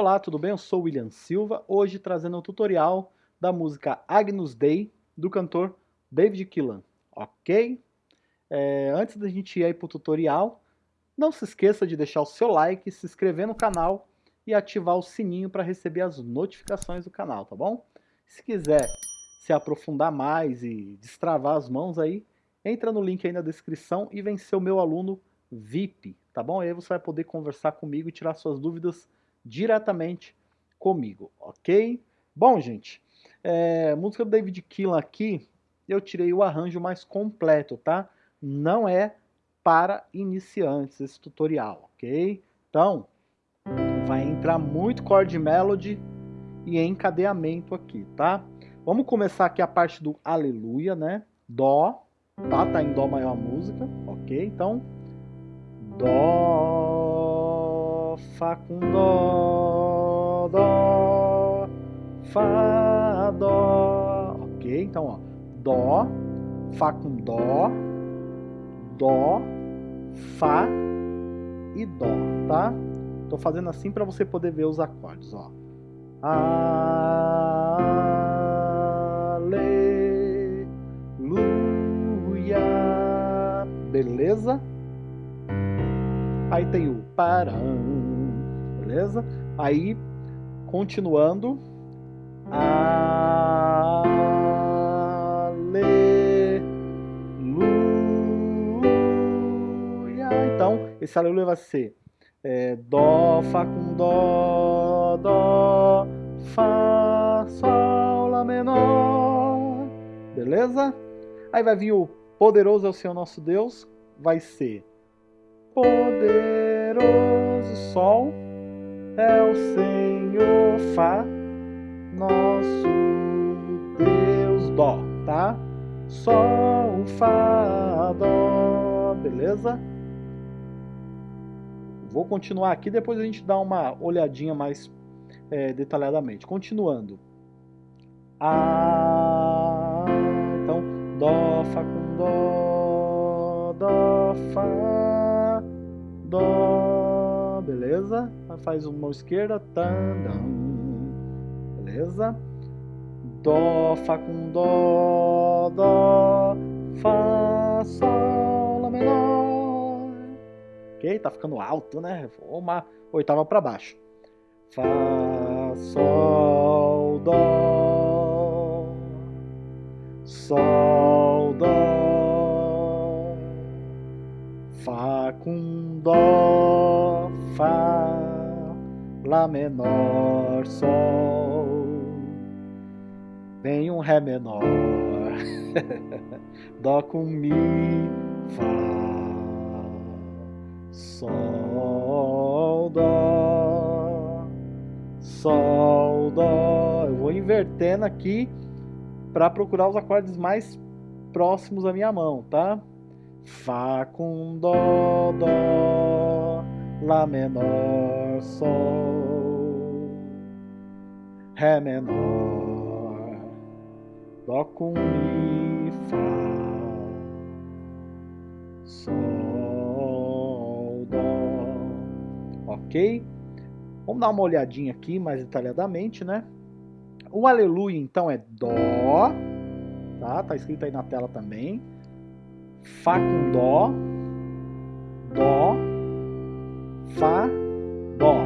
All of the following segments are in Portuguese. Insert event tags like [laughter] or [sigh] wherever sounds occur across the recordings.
Olá, tudo bem? Eu sou William Silva, hoje trazendo um tutorial da música Agnus Dei, do cantor David Killan, ok? É, antes da gente ir para o tutorial, não se esqueça de deixar o seu like, se inscrever no canal e ativar o sininho para receber as notificações do canal, tá bom? Se quiser se aprofundar mais e destravar as mãos aí, entra no link aí na descrição e vem ser o meu aluno VIP, tá bom? Aí você vai poder conversar comigo e tirar suas dúvidas diretamente comigo, ok? Bom, gente, é, música do David Keelan aqui, eu tirei o arranjo mais completo, tá? Não é para iniciantes esse tutorial, ok? Então, vai entrar muito chord melody e encadeamento aqui, tá? Vamos começar aqui a parte do aleluia, né? Dó, tá? Tá em dó maior a música, ok? Então, dó, Fá com Dó, Dó, Fá, Dó. Ok? Então, ó. Dó, Fá com Dó, Dó, Fá e Dó, tá? Tô fazendo assim para você poder ver os acordes, ó. Aleluia. Beleza? Aí tem o param beleza? Aí, continuando. Aleluia. Então, esse aleluia vai ser é, Dó, Fá com Dó, Dó, Fá, Sol, Lá menor. Beleza? Aí vai vir o Poderoso é o Senhor nosso Deus. Vai ser Poderoso Sol é o Senhor Fá, nosso Deus Dó, tá? Sol, Fá, Dó, beleza? Vou continuar aqui, depois a gente dá uma olhadinha mais é, detalhadamente. Continuando. A, então, Dó, Fá com Dó, Dó, Fá, Dó, beleza? Faz uma mão esquerda, tandam, beleza? Dó, Fá com Dó, Dó, Fá, Sol, Lá menor. Ok? Tá ficando alto, né? Uma oitava para baixo. Fá, Sol, Dó, Sol, Dó, Fá com Dó, Fá, Lá menor, Sol, vem um Ré menor, [laughs] Dó com Mi, Fá, Sol, Dó, Sol, Dó. Eu vou invertendo aqui para procurar os acordes mais próximos à minha mão, tá? Fá com Dó, Dó. Lá menor, Sol, Ré menor, Dó com Mi, Fá, Sol, Dó. Ok? Vamos dar uma olhadinha aqui mais detalhadamente, né? O aleluia, então, é Dó, tá? Tá escrito aí na tela também. Fá com Dó, Dó, Fá, Dó.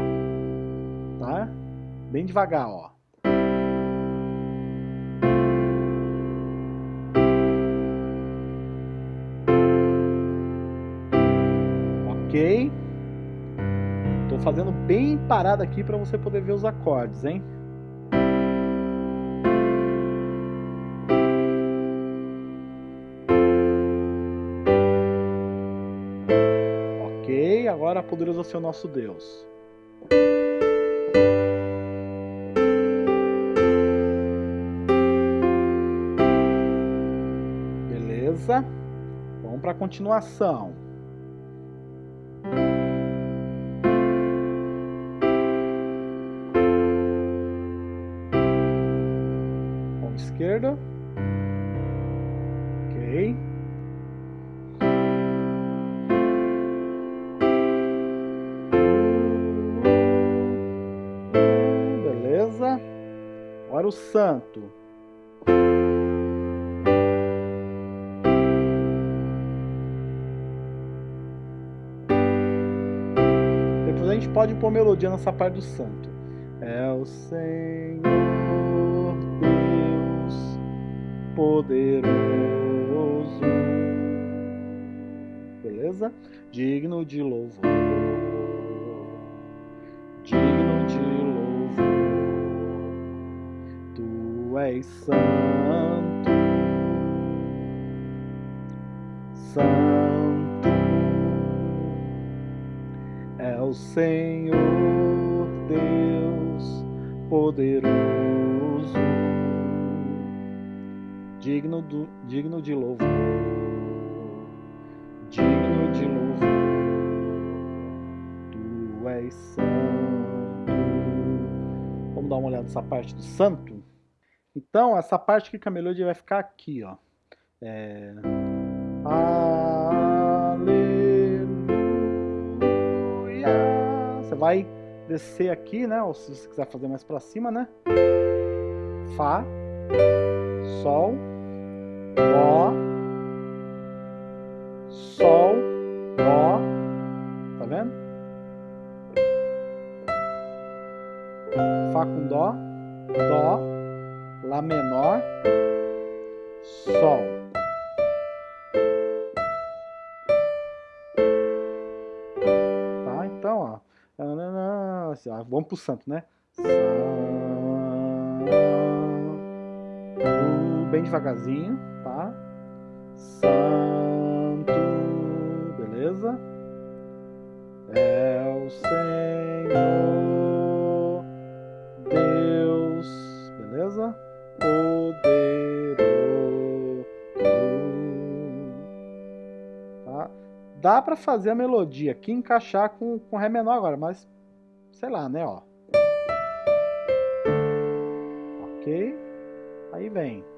Tá? Bem devagar, ó. Bem parado aqui para você poder ver os acordes, hein? agora poderoso é o nosso Deus. Beleza? Vamos para a continuação. Esquerda. Ok. Agora o santo. Depois a gente pode pôr melodia nessa parte do santo. É o Senhor poderoso. Beleza? Digno de louvor. Digno de és santo, santo é o Senhor Deus poderoso, digno, do, digno de louvor, digno de louvor, tu és santo. Vamos dar uma olhada nessa parte do santo? Então, essa parte aqui com a melodia vai ficar aqui, ó. É... Aleluia. Você vai descer aqui, né? Ou se você quiser fazer mais pra cima, né? Fá, Sol, Dó, Sol, Dó. Tá vendo? Fá com Dó, Dó, Lá menor, Sol. Tá? Então, ó. Assim, ó vamos pro santo, né? Bem devagarzinho, tá? Santo, beleza? É o Senhor Deus, beleza? poderoso. Tá? Dá para fazer a melodia aqui encaixar com, com Ré menor agora, mas sei lá, né, ó. Ok? Aí vem.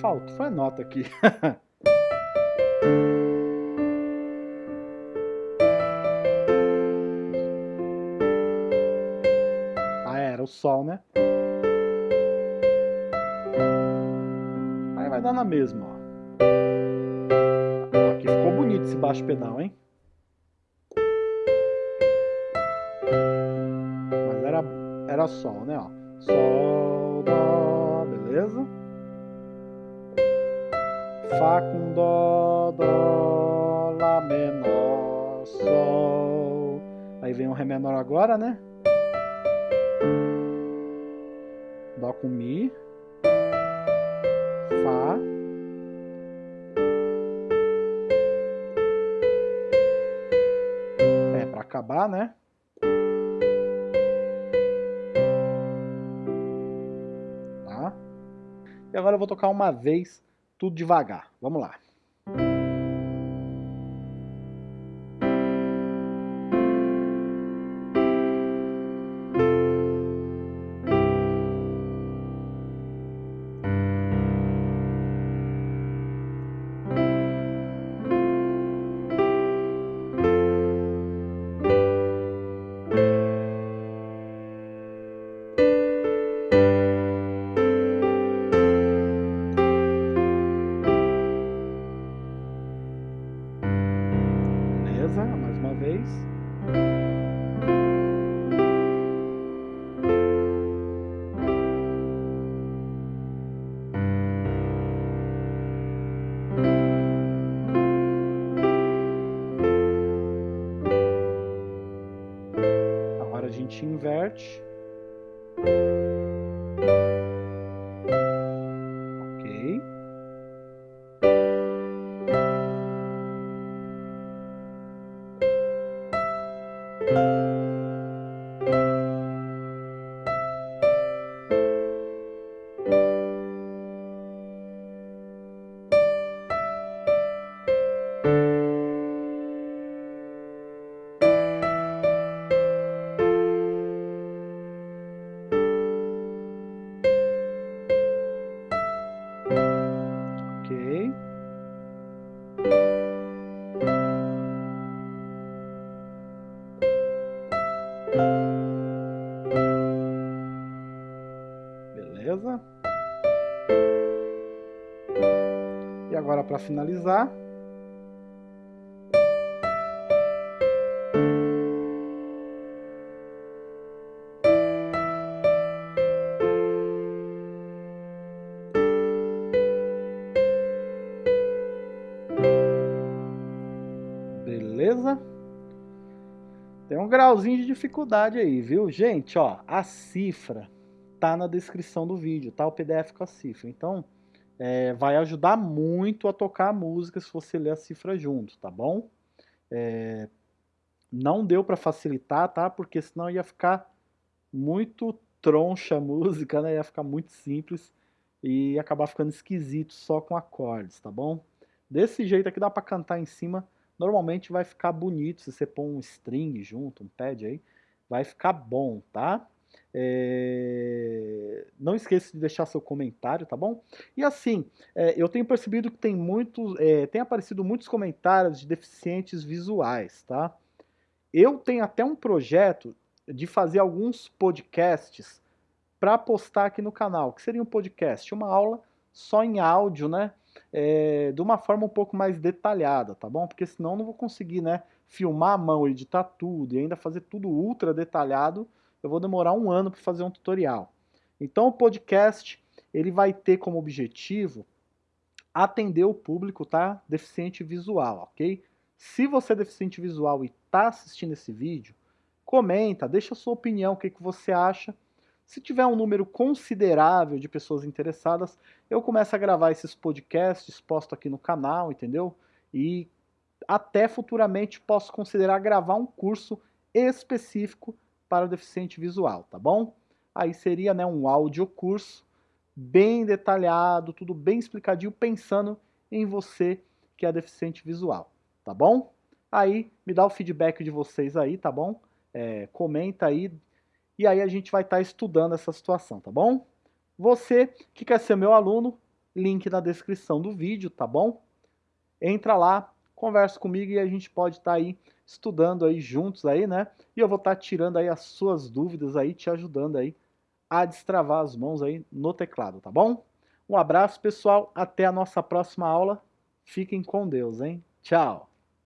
Faltou, foi nota aqui. [laughs] o Sol, né? Aí vai dar na mesma, ó. Aqui ficou bonito esse baixo pedal, hein? Mas era, era Sol, né, ó. Sol, Dó, beleza? Fá com Dó, Dó, Lá menor, Sol. Aí vem o Ré menor agora, né? Dó com Mi, Fá, é para acabar, né? Tá? E agora eu vou tocar uma vez, tudo devagar. Vamos lá. Gente inverte. Ok. Para finalizar, Beleza? Tem um grauzinho de dificuldade aí, viu? Gente, ó, a cifra tá na descrição do vídeo, tá? O PDF com a cifra. Então, é, vai ajudar muito a tocar a música se você ler a cifra junto, tá bom? É, não deu para facilitar, tá? Porque senão ia ficar muito troncha a música, né? Ia ficar muito simples e acabar ficando esquisito só com acordes, tá bom? Desse jeito aqui dá para cantar em cima normalmente vai ficar bonito se você pôr um string junto, um pad aí, vai ficar bom, tá? É... Não esqueça de deixar seu comentário, tá bom? E assim, é, eu tenho percebido que tem muitos, é, tem aparecido muitos comentários de deficientes visuais, tá? Eu tenho até um projeto de fazer alguns podcasts para postar aqui no canal, que seria um podcast, uma aula só em áudio, né? é, de uma forma um pouco mais detalhada, tá bom? Porque senão eu não vou conseguir, né, filmar a mão, editar tudo e ainda fazer tudo ultra detalhado, eu vou demorar um ano para fazer um tutorial. Então o podcast, ele vai ter como objetivo atender o público, tá? Deficiente visual, ok? Se você é deficiente visual e está assistindo esse vídeo, comenta, deixa a sua opinião, o que, que você acha se tiver um número considerável de pessoas interessadas, eu começo a gravar esses podcasts, posto aqui no canal, entendeu? E até futuramente posso considerar gravar um curso específico para o deficiente visual, tá bom? Aí seria né, um áudio curso bem detalhado, tudo bem explicadinho, pensando em você que é deficiente visual, tá bom? Aí me dá o feedback de vocês aí, tá bom? É, comenta aí, e aí a gente vai estar tá estudando essa situação, tá bom? Você que quer ser meu aluno, link na descrição do vídeo, tá bom? Entra lá, conversa comigo e a gente pode estar tá aí estudando aí juntos aí, né? E eu vou estar tá tirando aí as suas dúvidas aí, te ajudando aí a destravar as mãos aí no teclado, tá bom? Um abraço, pessoal. Até a nossa próxima aula. Fiquem com Deus, hein? Tchau!